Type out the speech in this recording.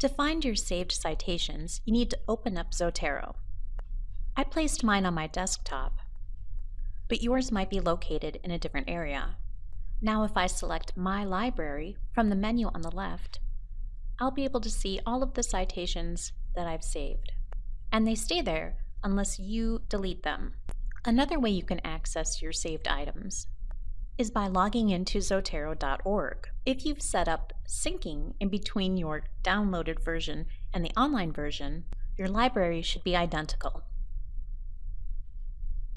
To find your saved citations, you need to open up Zotero. I placed mine on my desktop, but yours might be located in a different area. Now if I select My Library from the menu on the left, I'll be able to see all of the citations that I've saved. And they stay there unless you delete them. Another way you can access your saved items is by logging into Zotero.org. If you've set up syncing in between your downloaded version and the online version, your library should be identical.